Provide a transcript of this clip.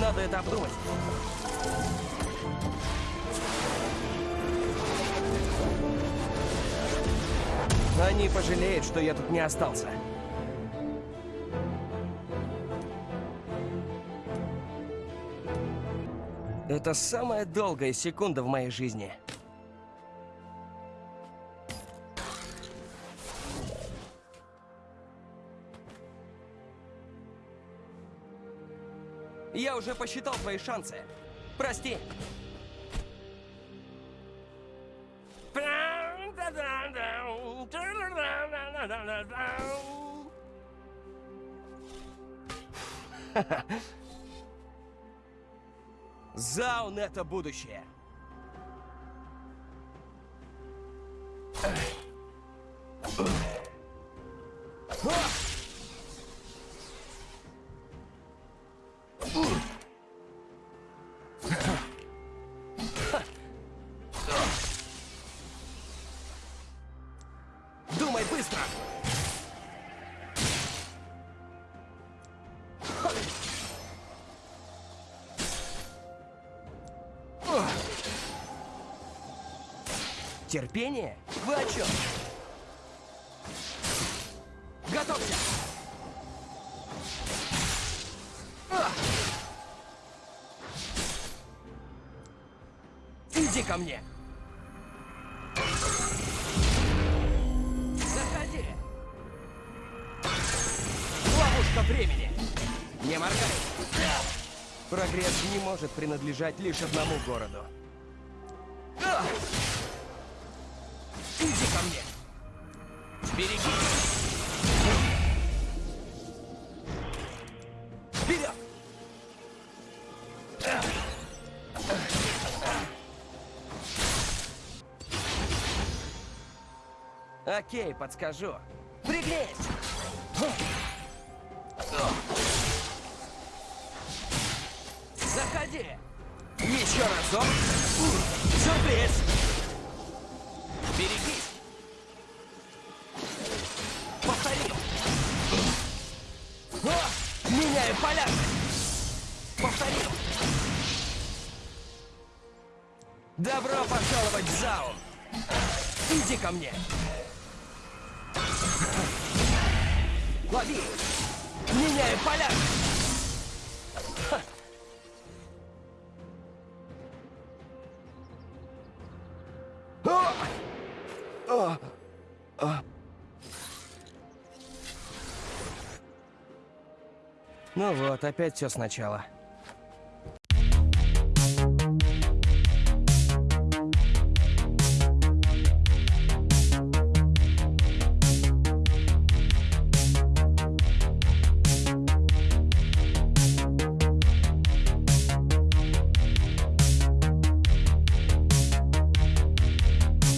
Надо это обдумать. Они пожалеют, что я тут не остался. Это самая долгая секунда в моей жизни. Я уже посчитал твои шансы. Прости. Заун — это будущее. Думай быстро! Терпение? Вы о чем? Готовься! Иди ко мне! Ловушка времени! Не моргай! Прогресс не может принадлежать лишь одному городу. Иди ко мне! Береги! Вперед! Окей, подскажу. Пригнись! Заходи! Еще разок! Сюрприз! Берегись! Повтори! О! Меняю поля! Повтори! Добро пожаловать в зал! Иди ко мне! Лови! Меняю поля! Ну вот, опять все сначала.